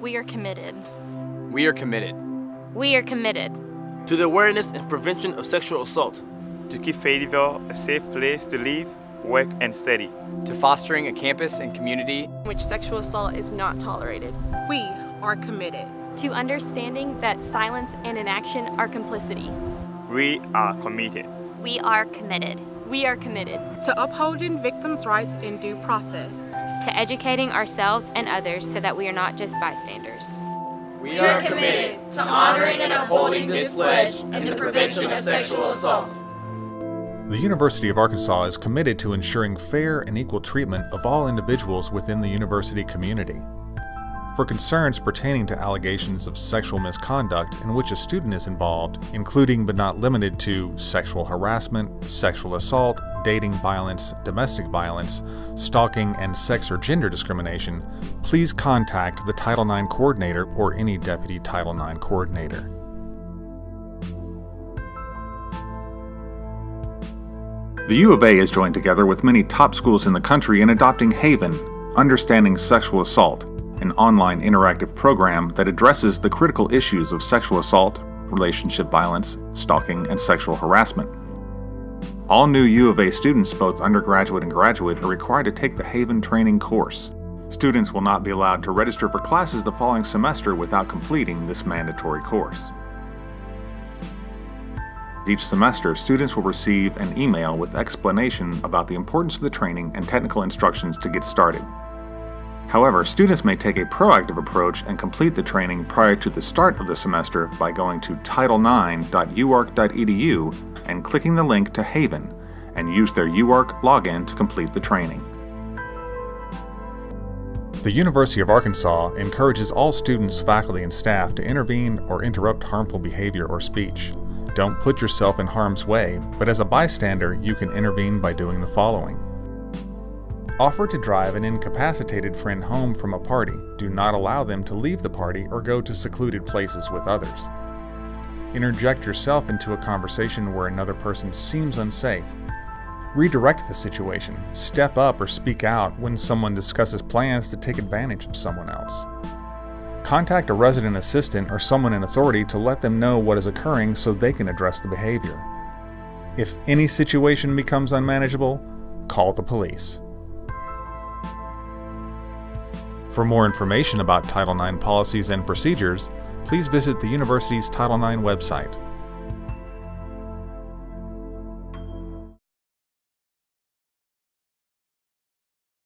We are committed. We are committed We are committed to the awareness and prevention of sexual assault, to keep Fayetteville a safe place to live, work, and study. to fostering a campus and community in which sexual assault is not tolerated. We are committed. to understanding that silence and inaction are complicity. We are committed. We are committed We are committed To upholding victims' rights in due process. To educating ourselves and others so that we are not just bystanders. We are committed to honoring and upholding this pledge in the prevention of sexual assault. The University of Arkansas is committed to ensuring fair and equal treatment of all individuals within the university community. For concerns pertaining to allegations of sexual misconduct in which a student is involved, including but not limited to sexual harassment, sexual assault, dating violence, domestic violence, stalking, and sex or gender discrimination, please contact the Title IX coordinator or any deputy Title IX coordinator. The U of A is joined together with many top schools in the country in adopting Haven, Understanding Sexual Assault, an online interactive program that addresses the critical issues of sexual assault, relationship violence, stalking, and sexual harassment. All new U of A students, both undergraduate and graduate, are required to take the Haven training course. Students will not be allowed to register for classes the following semester without completing this mandatory course. Each semester, students will receive an email with explanation about the importance of the training and technical instructions to get started. However, students may take a proactive approach and complete the training prior to the start of the semester by going to title9.uark.edu and clicking the link to Haven, and use their UARK login to complete the training. The University of Arkansas encourages all students, faculty, and staff to intervene or interrupt harmful behavior or speech. Don't put yourself in harm's way, but as a bystander, you can intervene by doing the following. Offer to drive an incapacitated friend home from a party. Do not allow them to leave the party or go to secluded places with others. Interject yourself into a conversation where another person seems unsafe. Redirect the situation. Step up or speak out when someone discusses plans to take advantage of someone else. Contact a resident assistant or someone in authority to let them know what is occurring so they can address the behavior. If any situation becomes unmanageable, call the police. For more information about Title IX policies and procedures, please visit the university's Title IX website.